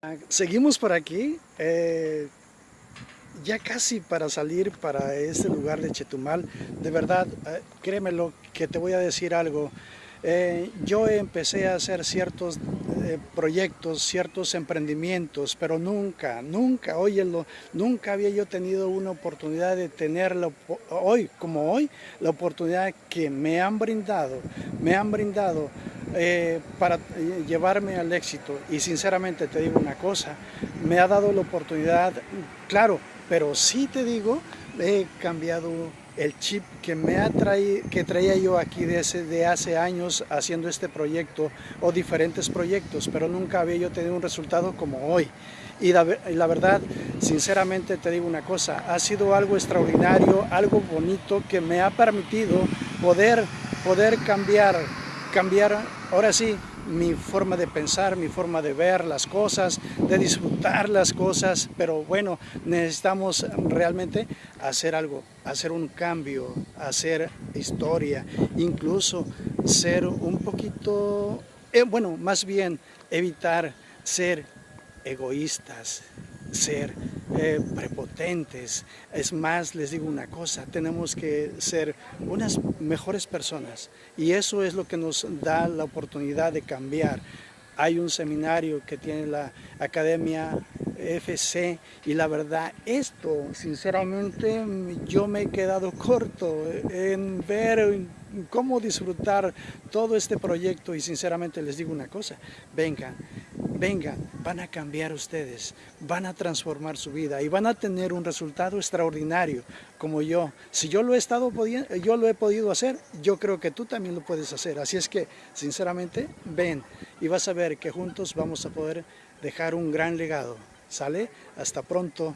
Ah, Seguimos por aquí, eh, ya casi para salir para este lugar de Chetumal. De verdad, eh, créemelo que te voy a decir algo. Eh, yo empecé a hacer ciertos eh, proyectos, ciertos emprendimientos, pero nunca, nunca, óyelo, nunca había yo tenido una oportunidad de tenerlo hoy, como hoy, la oportunidad que me han brindado, me han brindado eh, para eh, llevarme al éxito. Y sinceramente te digo una cosa, me ha dado la oportunidad, claro, pero sí te digo, he cambiado el chip que me ha que traía yo aquí desde hace años haciendo este proyecto o diferentes proyectos, pero nunca había yo tenido un resultado como hoy. Y la, la, verdad, sinceramente te digo una cosa, ha sido algo extraordinario, algo bonito que me ha permitido poder, poder cambiar cambiar, ahora sí, mi forma de pensar, mi forma de ver las cosas, de disfrutar las cosas, pero bueno, necesitamos realmente hacer algo, hacer un cambio, hacer historia, incluso ser un poquito, eh, bueno, más bien evitar ser egoístas, ser eh, prepotentes. Es más, les digo una cosa, tenemos que ser unas mejores personas y eso es lo que nos da la oportunidad de cambiar. Hay un seminario que tiene la Academia FC y la verdad esto sinceramente yo me he quedado corto en ver cómo disfrutar todo este proyecto y sinceramente les digo una cosa, vengan, vengan, van a cambiar ustedes, van a transformar su vida y van a tener un resultado extraordinario como yo. Si yo lo he estado yo lo he podido hacer, yo creo que tú también lo puedes hacer. Así es que, sinceramente, ven y vas a ver que juntos vamos a poder dejar un gran legado. ¿Sale? Hasta pronto.